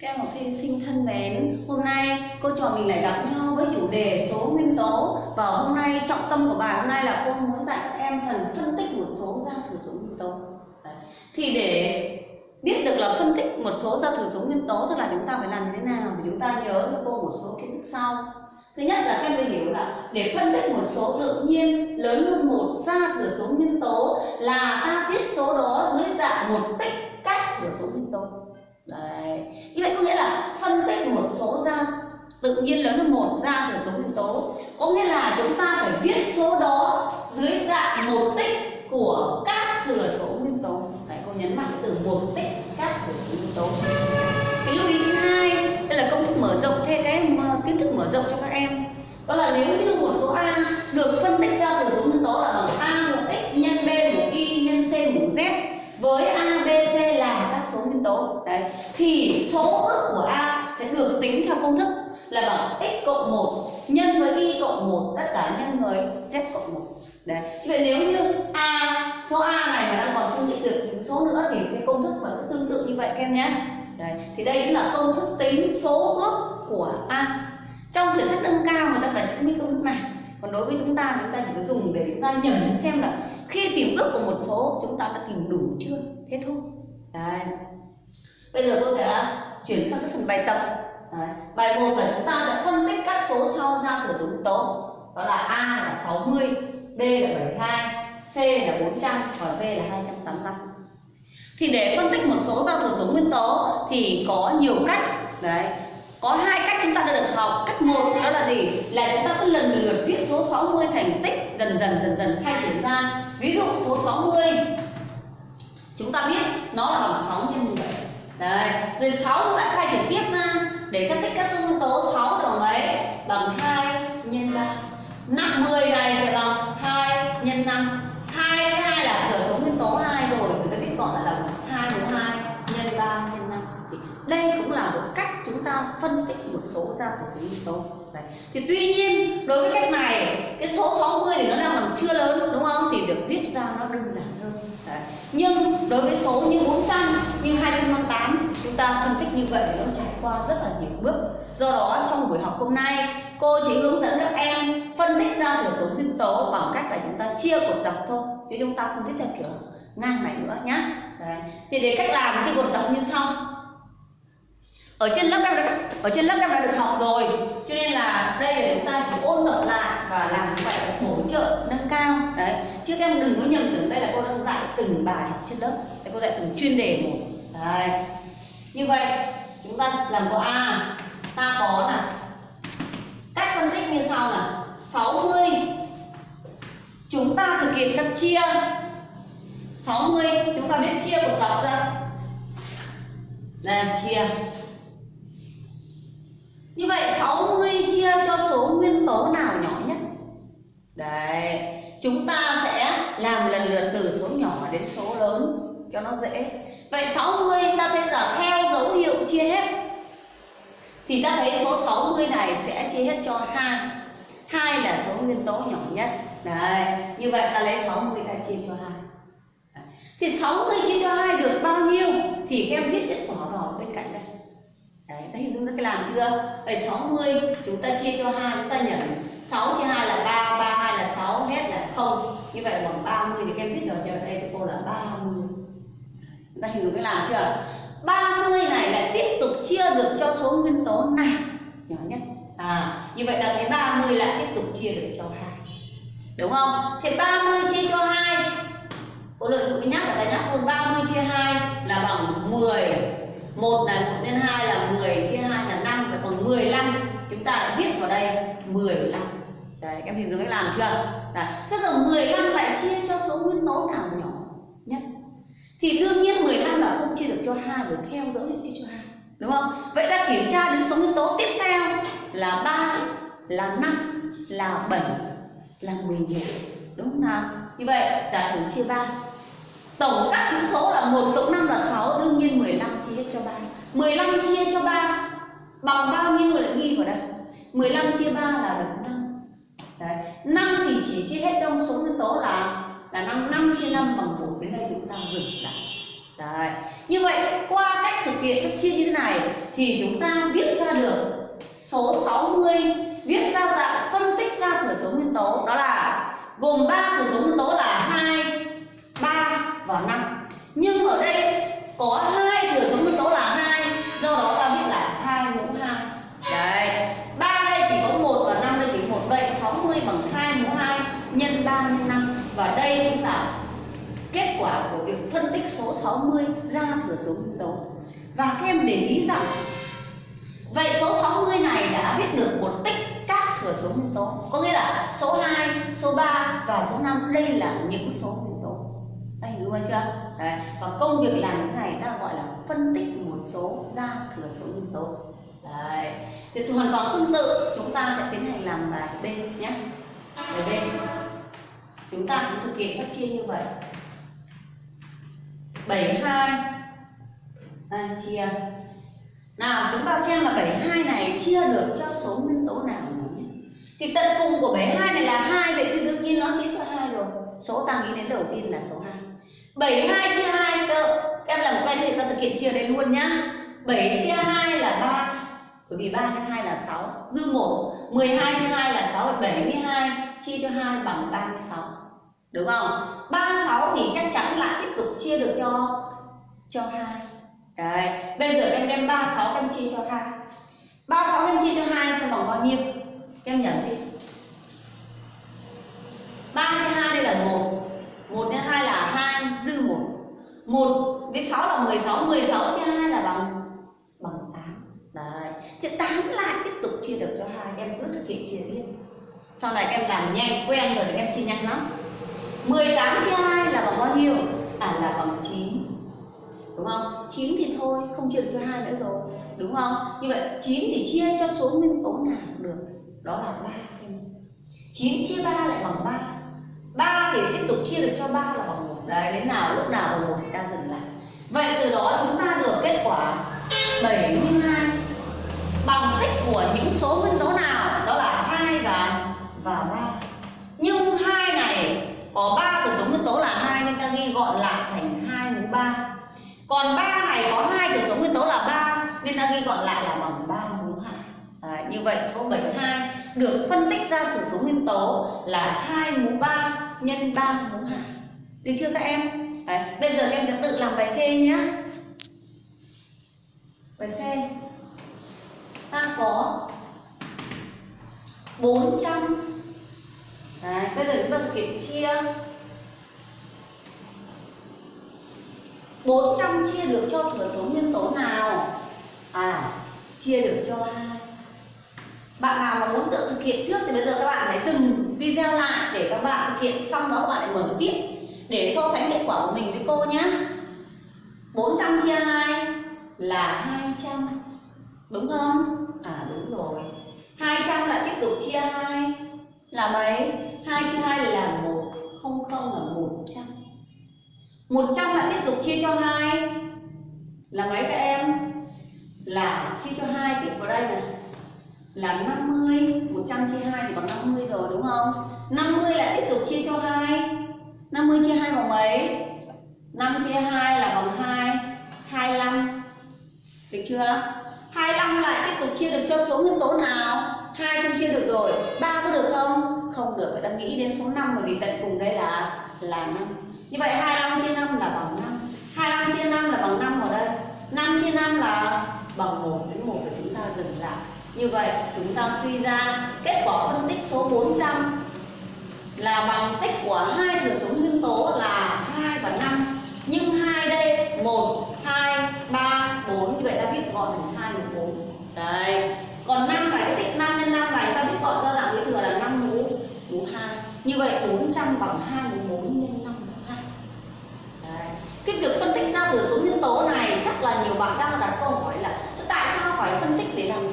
Các em học sinh thân mến, hôm nay cô trò mình lại gặp nhau với chủ đề số nguyên tố và hôm nay trọng tâm của bài hôm nay là cô muốn dạy các em phần phân tích một số ra thừa số nguyên tố. Đấy. Thì để biết được là phân tích một số ra thừa số nguyên tố tức là chúng ta phải làm như thế nào thì chúng ta nhớ cho cô một số kiến thức sau. Thứ nhất là các em phải hiểu là để phân tích một số tự nhiên lớn hơn một ra thừa số nguyên tố là ta viết số đó dưới dạng một tích cách thừa số nguyên tố đấy. Như vậy có nghĩa là phân tích một số ra, tự nhiên lớn hơn một ra từ số nguyên tố. Có nghĩa là chúng ta phải viết số đó dưới dạng một tích của các thừa số nguyên tố. Đấy, cô nhấn mạnh từ một tích các thừa số nguyên tố. Cái lưu ý thứ hai, đây là công thức mở rộng thêm cái ờ, kiến thức mở rộng cho các em. Đó là nếu như một số a được phân tích ra từ số nguyên tố là bằng a một x nhân b một y nhân c một z với a b c số nguyên tố. Đấy. Thì số ước của a sẽ được tính theo công thức là bằng x cộng 1 nhân với y cộng 1 tất cả nhân với z cộng 1 đấy. Vậy nếu như a, số a này mà đang còn không định được những số nữa thì cái công thức vẫn tương tự như vậy, các em nhé. Đấy. Thì đây chính là công thức tính số ước của a. Trong thuyết sách nâng cao người ta phải chứng minh công thức này, còn đối với chúng ta chúng ta chỉ có dùng để chúng ta nhẩm xem là khi tìm ước của một số, chúng ta đã tìm đủ chưa? Thế thôi đấy bây giờ tôi sẽ chuyển sang cái phần bài tập. Đấy. bài một là chúng ta sẽ phân tích các số sau ra từ số nguyên tố đó là a là 60 b là 72 c là 400 và d là 285 thì để phân tích một số giao thừa số nguyên tố thì có nhiều cách. Đấy. Có hai cách chúng ta đã được học. Cách một đó là gì? Là chúng ta cứ lần lượt viết số 60 thành tích dần dần dần dần khai triển ra ví dụ số 60 chúng ta biết nó là bằng 6 nhân 17 đấy, rồi 6 chúng ta khai triển tiếp ra để phân tích các số nguyên tố 6 bằng mấy bằng 2 nhân 3 năm 10 này sẽ bằng 2 nhân 5 2 với 2 là cửa số nguyên tố 2 rồi. Người ta biết gọi là bằng 2 mũ 2 nhân 3 nhân 5 thì đây cũng là một cách chúng ta phân tích một số ra thừa số nguyên tố. Đấy. thì tuy nhiên, đối với cách này, cái số 60 thì nó đang chưa lớn, đúng không? Thì được viết ra nó đơn giản hơn. Đấy. nhưng đối với số như 400 như 258 chúng ta phân tích như vậy nó trải qua rất là nhiều bước. Do đó, trong buổi học hôm nay, cô chỉ hướng dẫn các em phân tích ra thừa số nguyên tố bằng cách là chúng ta chia cột dọc thôi, chứ chúng ta không viết theo kiểu ngang này nữa nhá. Đấy. thì để cách làm chia cột dọc như sau ở trên lớp em đã, ở trên lớp em đã được học rồi. Cho nên là đây là chúng ta chỉ ôn tập lại và làm như vậy hỗ trợ nâng cao. Đấy. Chứ các em đừng có nhầm tưởng đây là cô đang dạy từng bài học trên lớp. Đây cô dạy từng chuyên đề một. Đấy. Như vậy chúng ta làm câu a. Ta có là cách phân tích như sau là 60 chúng ta thực hiện phép chia. 60 chúng ta biết chia một dọc ra. Đây chia như vậy 60 chia cho số nguyên tố nào nhỏ nhất? Đấy, chúng ta sẽ làm lần lượt từ số nhỏ đến số lớn cho nó dễ. Vậy 60 ta thấy là theo dấu hiệu chia hết. Thì ta thấy số 60 này sẽ chia hết cho 2. 2 là số nguyên tố nhỏ nhất. Đấy, như vậy ta lấy 60 ta chia cho 2. Thì 60 chia cho 2 được bao nhiêu? Thì các em biết kết quả vào bên cạnh đây. Đấy, ta hình dung các cái làm chưa? Vậy 60 chúng ta chia cho 2 chúng ta nhận 6 chia 2 là 3, 3 2 là 6, hết là 0. Như vậy bằng 30 thì các em viết ở đây cho cô là 30. Chúng ta hình dung cái làm chưa? 30 này lại tiếp tục chia được cho số nguyên tố này nhỏ nhất. À, như vậy là thấy 30 lại tiếp tục chia được cho 2. Đúng không? Thì 30 chia cho 2 Cô lợi dụng cái nhắc là ta nhắc luôn 30 chia 2 là bằng 10 1 là 1 nhân 2 là 10 chia 2 là 5 và còn 15 chúng ta lại viết vào đây 15 đấy, các em hình dung cách làm chưa? Đấy. thế giờ 15 lại chia cho số nguyên tố nào nhỏ nhất? Thì đương nhiên 15 là không chia được cho 2 bởi theo dấu hiệu chia cho 2 đúng không? Vậy ta kiểm tra đến số nguyên tố tiếp theo là 3 là 5 là 7 là 11 đúng không nào? Như vậy, giả sử chia 3 Tổng các chữ số là 1 cộng 5 là 6 Đương nhiên 15 chia cho 3 15 chia cho 3 Bằng bao nhiêu lại ghi vào đây 15 chia 3 là được 5 Đấy. 5 thì chỉ chia hết trong số nguyên tố là là 5 5 chia 5 bằng 1 Đến đây chúng ta dừng lại Đấy. Như vậy qua cách thực hiện phép chia như thế này thì chúng ta viết ra được số 60 viết ra dạng phân tích ra thừa số nguyên tố đó là gồm 3 thừa số nguyên tố là 2, 3 và 5. Nhưng ở đây có hai thừa số nguyên tố là hai do đó ta biết là hai mũ hai Đấy. ba đây chỉ có một và năm đây chỉ một Vậy 60 bằng hai mũ hai nhân ba nhân năm Và đây chính là kết quả của việc phân tích số 60 ra thừa số nguyên tố. Và các em để ý rằng Vậy số 60 này đã viết được một tích các thừa số nguyên tố Có nghĩa là số 2, số 3 và số 5 Đây là những số nguyên hiểu chưa? Đấy. Và công việc làm thế này ta gọi là phân tích một số ra thừa số nguyên tố Đấy. Thì hoàn toàn tương tự chúng ta sẽ tiến hành làm bài B nhé Bài B Chúng ta cũng thực hiện các chia như vậy 72 à, chia nào chúng ta xem là 72 này chia được cho số nguyên tố nào nhỉ? Thì tận cùng của 72 này là hai vậy thì đương nhiên nó chia cho hai rồi. Số ta nghĩ đến đầu tiên là số 2. 72 chia 2 cơ. Em làm quen thì ta thực hiện chia đây luôn nhá. 7 chia 2 là 3. Bởi vì 3 nhân 2 là 6, dư 1. 12 chia 2 là 6, 72 chia cho 2 bằng 36. Đúng không? 36 thì chắc chắn lại tiếp tục chia được cho cho 2 Đấy, bây giờ em đem 36 em chia cho 2 36 em chia cho 2 sẽ bằng bao nhiêu? Em nhận đi 3 chia 2 đây là 1 nhân 2 là 2 dư 1 1 với 6 là 16 16 chia 2 là bằng? Bằng 8 Đấy, thì 8 lại tiếp tục chia được cho 2 Em cứ thực hiện chia tiếp. Sau này em làm nhanh, quen rồi thì em chia nhanh lắm. 18 chia 2 là bằng bao nhiêu? À là bằng 9 đúng không? 9 thì thôi không chia được cho 2 nữa rồi. Đúng không? Như vậy 9 thì chia cho số nguyên tố nào cũng được. Đó là 3 9 chia 3 lại bằng 3 3 thì tiếp tục chia được cho 3 là bằng 1 đấy, đến nào, lúc nào bằng một thì ta dừng lại. Vậy từ đó chúng ta được kết quả 72 bằng tích của những số nguyên tố nào? Đó là hai và và ba. Nhưng hai này có ba từ số nguyên tố là hai nên ta ghi gọn lại thành hai mũ ba. Còn ba này có hai thừa số nguyên tố là ba nên ta ghi gọn lại là bằng ba mũ hai. Như vậy số 72 được phân tích ra sử số nguyên tố là hai mũ ba nhân ba mũ hai được chưa các em? Đấy, bây giờ em sẽ tự làm bài C nhé bài C. Ta có 400 Đấy, bây giờ chúng ta thực hiện chia. 400 chia được cho thừa số nguyên tố nào? À, chia được cho hai. Bạn nào mà muốn tự thực hiện trước thì bây giờ các bạn hãy dừng video lại để các bạn thực hiện xong đó các bạn lại mở tiếp để so sánh kết quả của mình với cô nhé. 400 chia 2 là 200. Đúng không? À đúng rồi. 200 lại tiếp tục chia 2 là mấy? 2 chia 2 là 1, 00 là 100. 100 lại tiếp tục chia cho 2 là mấy các em? Là chia cho 2 tiếp vào đây này là 50 100 chia 2 thì bằng 50 rồi đúng không? 50 lại tiếp tục chia cho 2 50 chia 2 bằng mấy? 5 chia 2 là bằng 2 25 Được chưa? 25 lại tiếp tục chia được cho số nguyên tố nào? 2 không chia được rồi 3 có được không? Không được, người ta nghĩ đến số 5 bởi vì tận cùng đây là là 5 như vậy 25 chia 5 là bằng 5 25 chia 5 là bằng 5 ở đây 5 chia 5 là bằng 1 đến 1 và chúng ta dừng lại Như vậy chúng ta suy ra kết quả phân tích số 400 là bằng tích của hai thừa số nguyên tố là 2 và 5 Nhưng hai đây 1, 2, 3, 4 Như vậy ta viết gọn thành 2 và 4 Đấy. Còn 5 là cái tích 5 nhân 5 này ta viết gọn ra dạng cái thừa là 5 mũ mũ 2 Như vậy 400 bằng 2 mũ 4 nhân 5 mũ 2. Đấy. cái việc phân tích ra thừa số nguyên tố này chắc là nhiều bạn đang đặt câu hỏi là tại sao phải phân tích để làm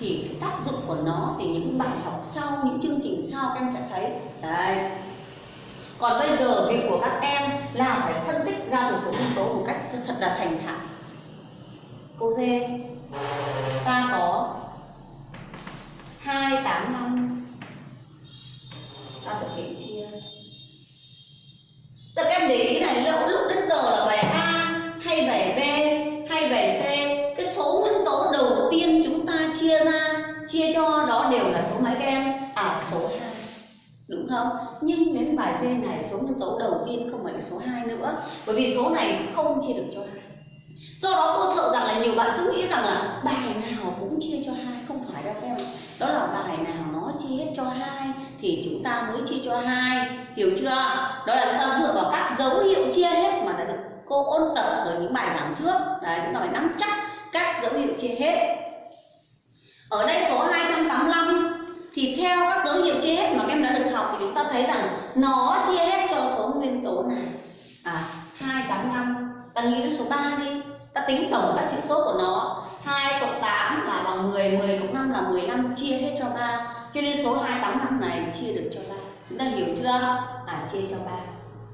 thì cái tác dụng của nó thì những bài học sau những chương trình sau các em sẽ thấy. Đấy. Còn bây giờ việc của các em là phải phân tích ra được số nguyên tố một cách thật là thành thạo. Cô dê ta có hai tám năm. Ta thực hiện chia. Tức các em để ý này lúc, lúc đến giờ là bài A hay bài B hay bài C Cái số nguyên tố chia cho đó đều là số mấy các em số 2 đúng không? Nhưng đến bài D này, số nguyên tố đầu tiên không phải là số 2 nữa. Bởi vì số này không chia được cho hai. Do đó cô sợ rằng là nhiều bạn cứ nghĩ rằng là bài nào cũng chia cho hai. Không phải đâu các em đó là bài nào nó chia hết cho hai thì chúng ta mới chia cho hai. Hiểu chưa đó là chúng ta dựa vào các dấu hiệu chia hết mà đã được cô ôn tập ở những bài giảng trước. Đấy, chúng ta phải nắm chắc các dấu hiệu chia hết. Ở đây số 285 thì theo các dấu hiệu chia hết mà các em đã được học thì chúng ta thấy rằng nó chia hết cho số nguyên tố này. À 285 ta nghĩ đến số 3 đi. Ta tính tổng các chữ số của nó. 2 cộng 8 là bằng 10 10 cộng 5 là 15 chia hết cho 3 cho nên số 285 này chia được cho 3 chúng ta hiểu chưa? À chia cho 3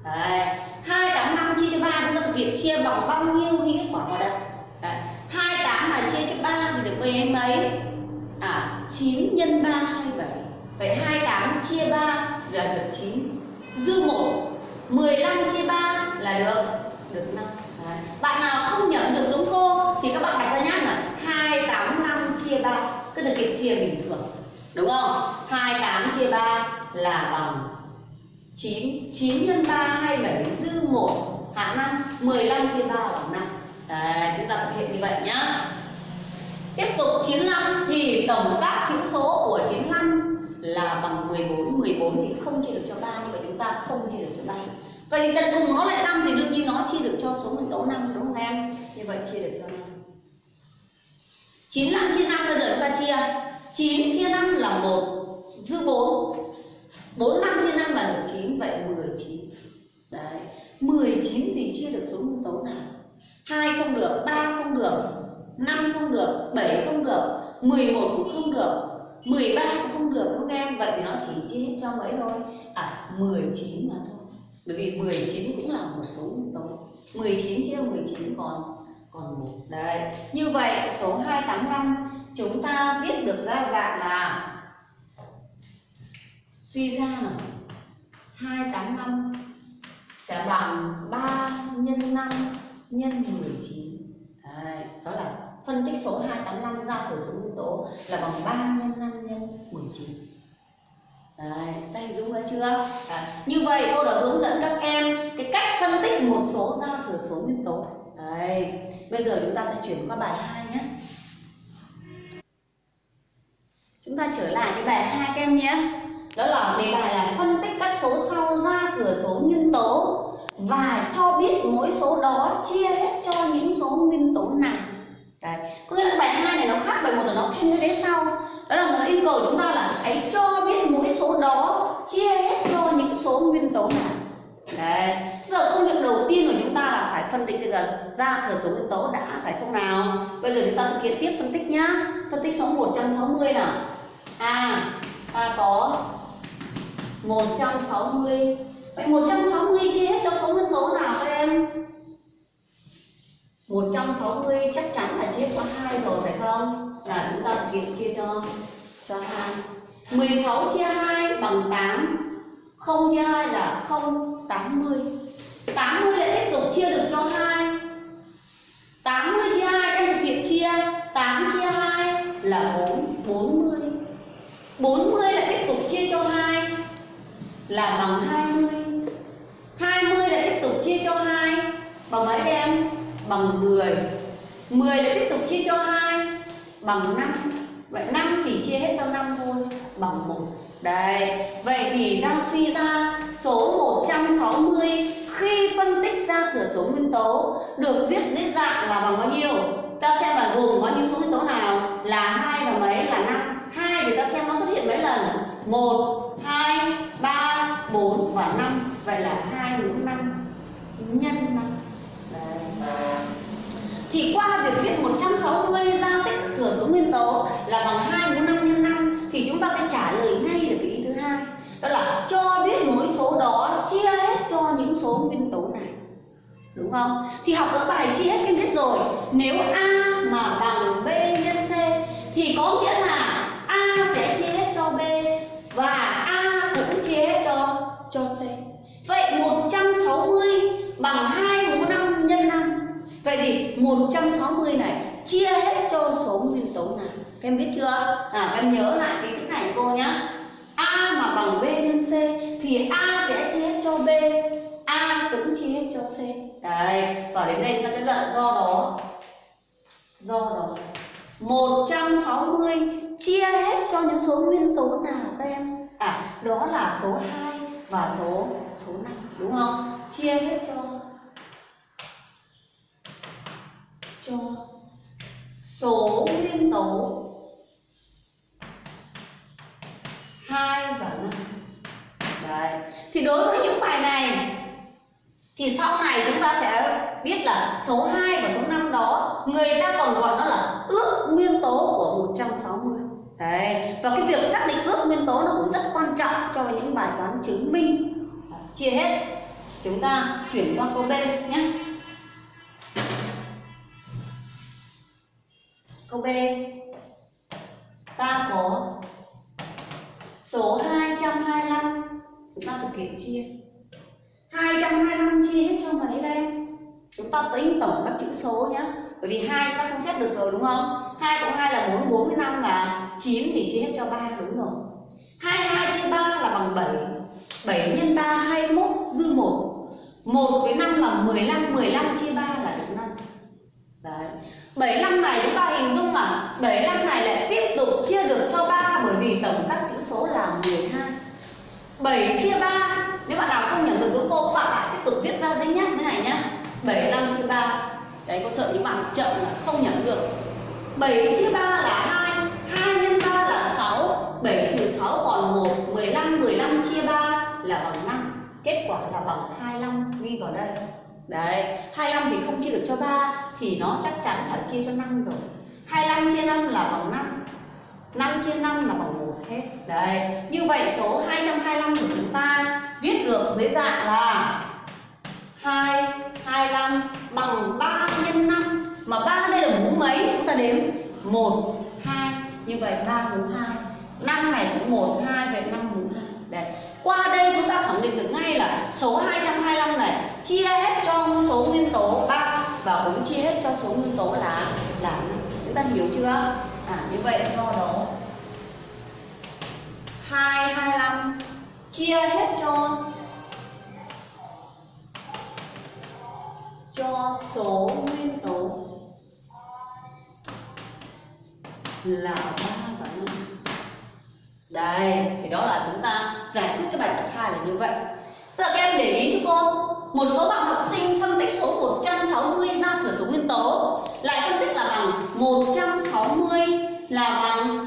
Đấy. 285 chia cho 3 chúng ta thực hiện chia bằng bao nhiêu ghi kết quả vào đây? Đấy. 28 mà chia cho 3 thì được mấy mấy à 9 nhân 3 27 vậy 28 chia 3 là được 9 dư 1 15 chia 3 là được được 5 Đấy. bạn nào không nhẩm được giống cô thì các bạn đặt ra nhá là 285 chia 3 cứ thực hiện chia bình thường. Đúng không? 28 chia 3 là bằng 9 9 nhân 3 27 dư 1 hạng 5 15 chia 3 bằng 5 Đấy, chúng ta thực hiện như vậy nhá. Tiếp tục 95 thì tổng các chữ số của 95 là bằng 14 14 thì không chia được cho 3 như vậy chúng ta không chia được cho 3 Vậy thì tận cùng nó lại 5 thì đương nhiên nó chia được cho số nguyên tố 5 đúng không em? Như vậy chia được cho 5 95 chia 5 bây giờ chúng ta chia. 9 chia 5 là 1 dư 4 45 chia 5 là được 9 vậy 19 Đấy 19 thì chia được số nguyên tố nào? 2 không được 3 không được. 5 không được 7 không được 11 cũng không được 13 cũng không được các em? Vậy thì nó chỉ chia hết cho mấy thôi. À 19 mà thôi. Bởi vì 19 cũng là một số nguyên tố. 19 chia 19 còn còn một. Đấy như vậy số 285 chúng ta viết được ra dạng là suy ra là 285 sẽ bằng 3 nhân 5 nhân 19 Đấy, đó là phân tích số 285 ra từ số nguyên tố là bằng 3 nhân 5 nhân 19 Đấy, ta hình dung ra chưa? À, Như vậy cô đã hướng dẫn các em cái cách phân tích một số ra thừa số nguyên tố. Đấy, bây giờ chúng ta sẽ chuyển qua bài 2 nhé. Chúng ta trở lại cái bài 2 các em nhé. Đó là đề bài là phân tích các số sau ra thừa số nguyên tố và cho biết mỗi số đó chia hết cho những số nguyên tố nào Đấy. có nghĩa là bài hai này nó khác bài một là nó thêm cái thế sau. Đó là nó yêu cầu chúng ta là hãy cho biết mỗi số đó, chia hết cho những số nguyên tố nào. Đấy. Giờ công việc đầu tiên của chúng ta là phải phân tích được ra thừa số nguyên tố đã, phải không nào? Bây giờ chúng ta thực hiện tiếp phân tích nhá. Phân tích số 160 nào. À ta có 160 Vậy 160 chia hết cho số nguyên tố nào các em? 160 chắc chắn là chia cho 2 rồi phải không? Là chúng ta thực hiện chia cho cho 2. 16 chia 2 bằng 8. 0 chia 2 là 0, 80. 80 lại tiếp tục chia được cho 2. 80 chia 2 em thực hiện chia 8 chia 2 là 4, 40. 40 lại tiếp tục chia cho 2 là bằng 20 20 lại tiếp tục chia cho 2 bằng mấy em? Bằng 10 10 lại tiếp tục chia cho 2 bằng 5 Vậy 5 thì chia hết cho 5 thôi bằng 1 Đấy, vậy thì đang suy ra số 160 khi phân tích ra thừa số nguyên tố được viết dưới dạng là bằng bao nhiêu? Ta xem là gồm bao nhiêu số nguyên tố nào? Là 2 và mấy? Là 5 2 thì ta xem nó xuất hiện mấy lần? 1, 2, 3, 4 và 5 Vậy là 2 mũ 5 nhân 5 thì qua việc viết 160 ra tích thừa số nguyên tố là bằng 2 mũ 5 nhân 5 Thì chúng ta sẽ trả lời ngay được cái ý thứ hai. Đó là cho biết mỗi số đó chia hết cho những số nguyên tố này. Đúng không? Thì học ở bài chia hết em biết rồi. Nếu A mà bằng B nhân C Thì có nghĩa là A sẽ chia hết cho B Và A cũng chia hết cho cho C Vậy 160 gì 160 này, chia hết cho số nguyên tố nào các em biết chưa? À các em nhớ lại cái cái này cô nhá. A mà bằng b nhân c thì a sẽ chia hết cho b, a cũng chia hết cho c. Đấy và đến đây ta kết luận do đó. Do đó. 160 chia hết cho những số nguyên tố nào các em? À đó là số 2 và số số 5 đúng không? Chia hết cho cho số nguyên tố 2 và 5 Đấy. Thì đối với những bài này, thì sau này chúng ta sẽ biết là số 2 và số 5 đó, người ta còn gọi nó là ước nguyên tố của 160 Đấy. Và cái việc xác định ước nguyên tố nó cũng rất quan trọng cho những bài toán chứng minh. Chia hết. Chúng ta chuyển qua câu B nhé. Câu B. Ta có số 225 Chúng ta thực hiện chia. 225 chia hết cho mấy đây? Chúng ta tính tổng các chữ số nhé Bởi vì hai ta không xét được rồi đúng không? 2 cộng 2 là 4, 4 với 5 là 9 thì chia hết cho 3 đúng rồi. 22 chia 3 là bằng 7 7 nhân 3 21 dư 1 1 với 5 là 15 15 chia Đấy. 75 này chúng ta hình dung là 75 này lại tiếp tục chia được cho 3 bởi vì tổng các chữ số là 12 7 chia 3 nếu bạn nào không nhẩm được giúp cô các bạn lại tiếp tục viết ra dính nhá, thế này nhá. 75 chia 3 đấy cô sợ những bạn chậm không nhẩm được. 7 chia 3 là 2 2 nhân 3 là 6 7 trừ 6 còn 1 15 15 chia 3 là bằng 5 kết quả là bằng 25 ghi vào đây đấy 25 thì không chia được cho 3 thì nó chắc chắn phải chia cho 5 rồi 25 chia 5 là bằng 5 5 chia 5 là bằng 1 hết Đấy, như vậy số 225 của chúng ta viết được dưới dạng là 2, 25 bằng 3 nhân 5 Mà 3 đây là mũ mấy? Chúng ta đếm 1, 2 Như vậy 3 mũ 2 5 này cũng 1, 2 Vậy 5 mũ 2 Đấy. Qua đây chúng ta khẳng định được ngay là số 225 này chia hết cho số nguyên tố 3 và cũng chia hết cho số nguyên tố là là 5. Chúng ta hiểu chưa? À như vậy do đó 225 chia hết cho cho số nguyên tố là 3 và đây, thì đó là chúng ta giải quyết cái bài tập 2 là như vậy. Giờ các em để ý cho cô, một số bạn học sinh phân tích số 160 ra thừa số nguyên tố lại phân tích là bằng 160 là bằng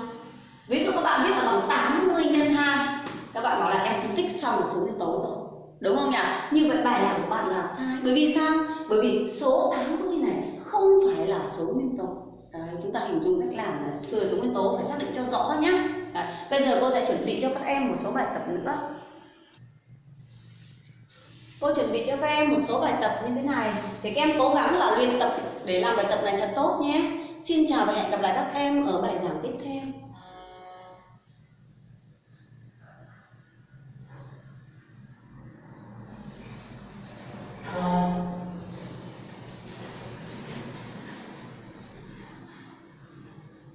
ví dụ các bạn biết là bằng 80 nhân 2 các bạn bảo là em phân tích xong là số nguyên tố rồi. Đúng không nhỉ? Như vậy bài làm của bạn là sai. Bởi vì sao? Bởi vì số 80 này không phải là số nguyên tố. Đấy, chúng ta hình dung cách làm là thừa số nguyên tố phải xác định cho rõ nhé Bây giờ cô sẽ chuẩn bị cho các em một số bài tập nữa. Cô chuẩn bị cho các em một số bài tập như thế này. Thì các em cố gắng là luyện tập để làm bài tập này thật tốt nhé. Xin chào và hẹn gặp lại các em ở bài giảng tiếp theo.